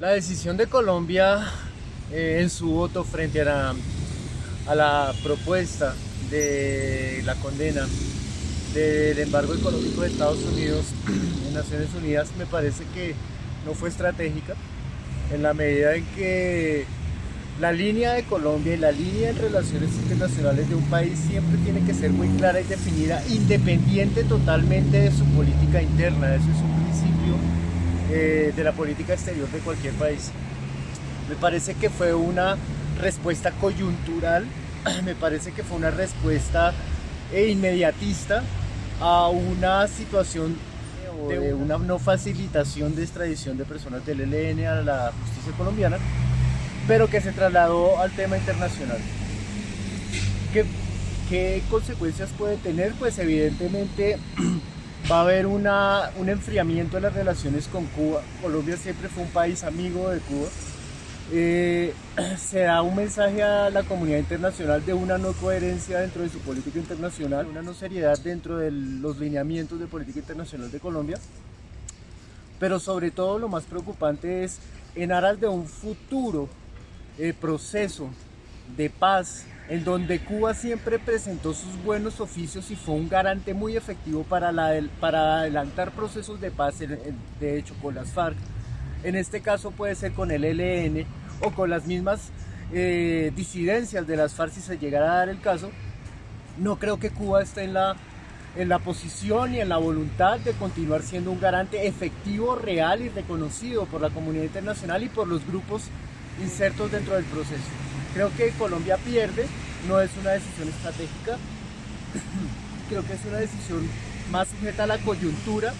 La decisión de Colombia eh, en su voto frente a la, propuesta de la condena del embargo económico de Estados Unidos en Naciones Unidas me parece que no fue estratégica en la medida en que la línea de Colombia y la línea en relaciones internacionales de un país siempre tiene que ser muy clara y definida, independiente totalmente de su política interna. Eso es un principio eh, de la política exterior de cualquier país. Me parece que fue una respuesta coyuntural, me parece que fue una respuesta eh, inmediatista a una situación de una no facilitación de extradición de personas del ELN a la justicia colombiana pero que se trasladó al tema internacional. ¿Qué, qué consecuencias puede tener? Pues evidentemente va a haber una, un enfriamiento de las relaciones con Cuba. Colombia siempre fue un país amigo de Cuba. Eh, se da un mensaje a la comunidad internacional de una no coherencia dentro de su política internacional, una no seriedad dentro de los lineamientos de política internacional de Colombia. Pero sobre todo lo más preocupante es en aras de un futuro el proceso de paz en donde Cuba siempre presentó sus buenos oficios y fue un garante muy efectivo para, para adelantar procesos de paz, de hecho con las FARC. En este caso puede ser con el ELN o con las mismas eh, disidencias de las FARC si se llegara a dar el caso. No creo que Cuba esté en la, en la posición y en la voluntad de continuar siendo un garante efectivo, real y reconocido por la comunidad internacional y por los grupos insertos dentro del proceso. Creo que Colombia pierde, no es una decisión estratégica, creo que es una decisión más sujeta a la coyuntura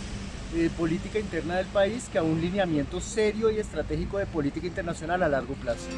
eh, política interna del país que a un lineamiento serio y estratégico de política internacional a largo plazo.